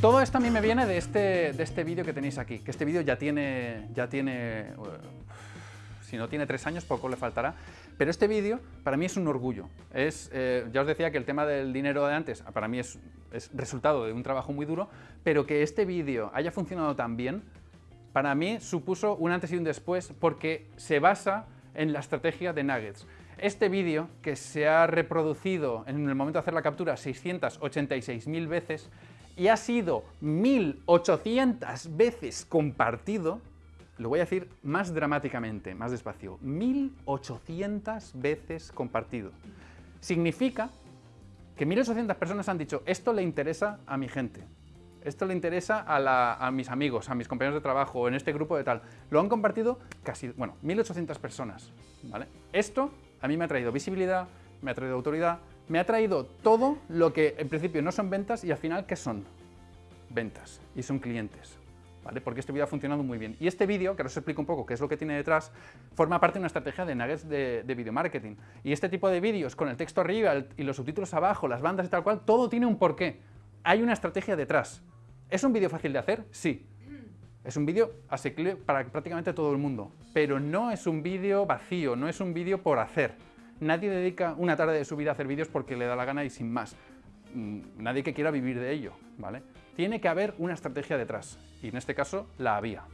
todo esto a mí me viene de este, de este vídeo que tenéis aquí, que este vídeo ya tiene, ya tiene, uh, si no tiene tres años, poco le faltará, pero este vídeo para mí es un orgullo. Es, eh, ya os decía que el tema del dinero de antes para mí es, es resultado de un trabajo muy duro, pero que este vídeo haya funcionado tan bien, para mí supuso un antes y un después porque se basa en la estrategia de Nuggets. Este vídeo, que se ha reproducido en el momento de hacer la captura 686.000 veces y ha sido 1.800 veces compartido, lo voy a decir más dramáticamente, más despacio, 1.800 veces compartido. Significa que 1.800 personas han dicho, esto le interesa a mi gente, esto le interesa a, mis amigos, a mis compañeros de trabajo, en este grupo de tal. Lo han compartido casi, bueno, 1.800 personas, ¿vale? Esto a mí me ha traído visibilidad, me ha traído autoridad, me ha traído todo lo que en principio no son ventas y al final ¿qué son? Ventas y son clientes. ¿Vale? Porque este vídeo ha funcionado muy bien. Y este vídeo, que os explico un poco qué es lo que tiene detrás, forma parte de una estrategia de nuggets de, de video marketing. Y este tipo de vídeos con el texto arriba y los subtítulos abajo, las bandas y tal cual, todo tiene un porqué. Hay una estrategia detrás. ¿Es un vídeo fácil de hacer? Sí. Es un vídeo asequible para prácticamente todo el mundo, pero no es un vídeo vacío, no es un vídeo por hacer. Nadie dedica una tarde de su vida a hacer vídeos porque le da la gana y sin más. Mm, nadie que quiera vivir de ello, ¿vale? Tiene que haber una estrategia detrás, y en este caso la había.